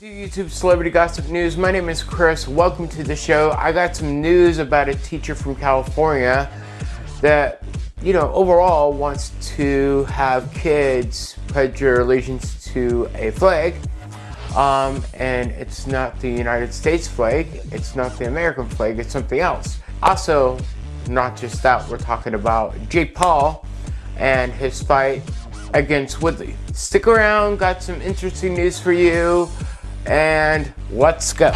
YouTube Celebrity Gossip News. My name is Chris. Welcome to the show. I got some news about a teacher from California that, you know, overall wants to have kids pledge their allegiance to a flag. Um, and it's not the United States flag, it's not the American flag, it's something else. Also, not just that, we're talking about Jake Paul and his fight against Woodley. Stick around, got some interesting news for you and let's go.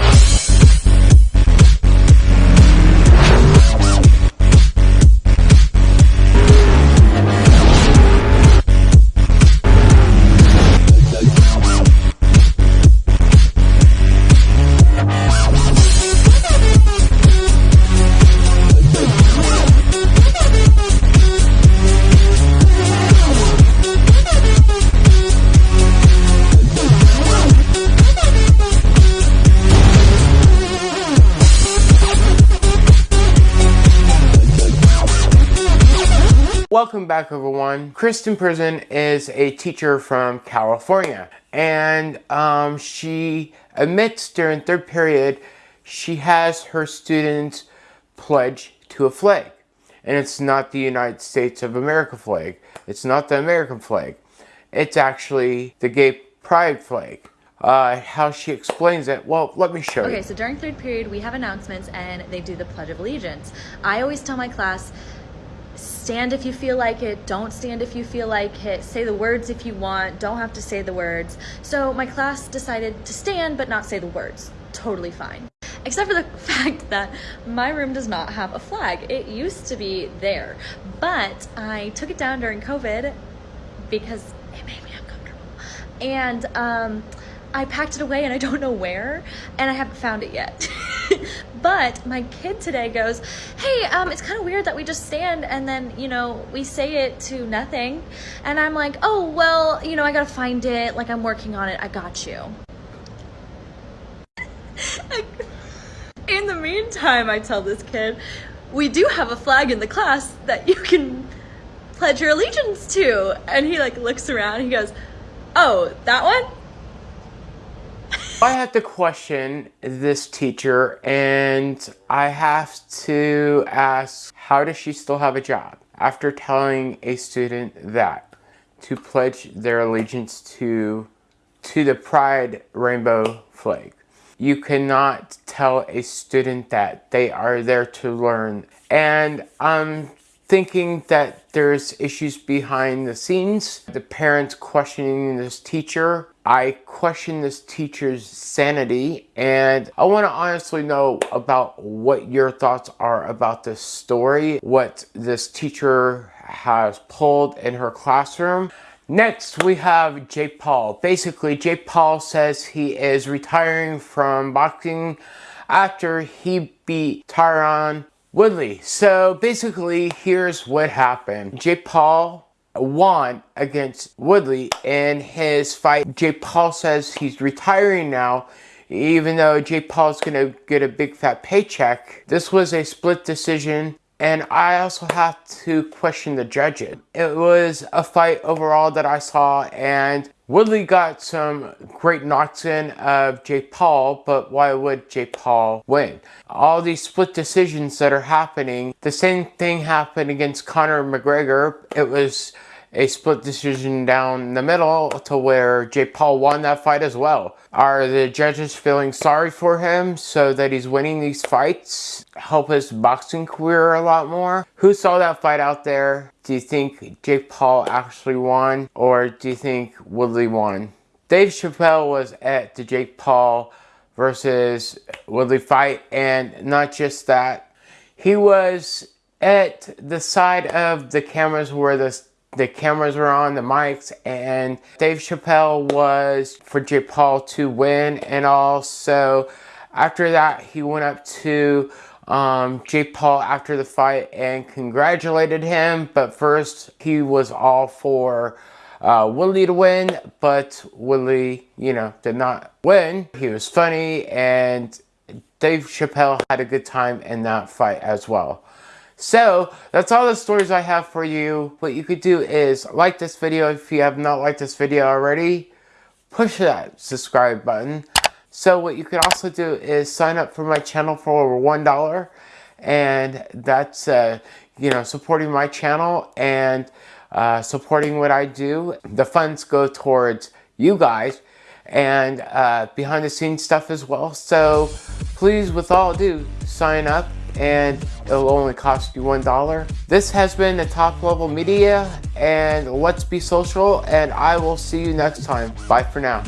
Welcome back everyone. Kristen Pitzen is a teacher from California and um, she admits during third period she has her students pledge to a flag and it's not the United States of America flag. It's not the American flag. It's actually the gay pride flag. Uh, how she explains it, well, let me show okay, you. Okay, so during third period, we have announcements and they do the Pledge of Allegiance. I always tell my class, stand if you feel like it, don't stand if you feel like it, say the words if you want, don't have to say the words. So my class decided to stand but not say the words. Totally fine. Except for the fact that my room does not have a flag. It used to be there, but I took it down during COVID because it made me uncomfortable. And um, I packed it away and I don't know where, and I haven't found it yet. but my kid today goes, hey, um, it's kind of weird that we just stand and then, you know, we say it to nothing. And I'm like, oh, well, you know, I gotta find it. Like, I'm working on it. I got you. in the meantime, I tell this kid, we do have a flag in the class that you can pledge your allegiance to. And he like looks around, he goes, oh, that one? I have to question this teacher and I have to ask, how does she still have a job? After telling a student that to pledge their allegiance to, to the pride rainbow flag. You cannot tell a student that they are there to learn. And I'm thinking that there's issues behind the scenes. The parents questioning this teacher. I question this teacher's sanity and I want to honestly know about what your thoughts are about this story, what this teacher has pulled in her classroom. Next, we have Jake Paul. Basically, Jake Paul says he is retiring from boxing after he beat Tyron Woodley. So basically, here's what happened. Jake Paul won against Woodley in his fight. Jake Paul says he's retiring now, even though Jake Paul's gonna get a big fat paycheck. This was a split decision and I also have to question the judges. It was a fight overall that I saw and Woodley got some great knocks in of Jake Paul, but why would Jake Paul win? All these split decisions that are happening, the same thing happened against Conor McGregor. It was a split decision down the middle to where Jake Paul won that fight as well. Are the judges feeling sorry for him so that he's winning these fights? Help his boxing career a lot more? Who saw that fight out there? Do you think Jake Paul actually won or do you think Woodley won? Dave Chappelle was at the Jake Paul versus Woodley fight and not just that, he was at the side of the cameras where the the cameras were on, the mics, and Dave Chappelle was for Jake Paul to win. And also, after that, he went up to um, Jake Paul after the fight and congratulated him. But first, he was all for uh, Willie to win, but Willie, you know, did not win. He was funny, and Dave Chappelle had a good time in that fight as well. So that's all the stories I have for you. What you could do is like this video if you have not liked this video already. Push that subscribe button. So what you could also do is sign up for my channel for over $1 and that's, uh, you know, supporting my channel and uh, supporting what I do. The funds go towards you guys and uh, behind the scenes stuff as well. So please, with all due sign up and it'll only cost you $1. This has been the Top Level Media and Let's Be Social and I will see you next time. Bye for now.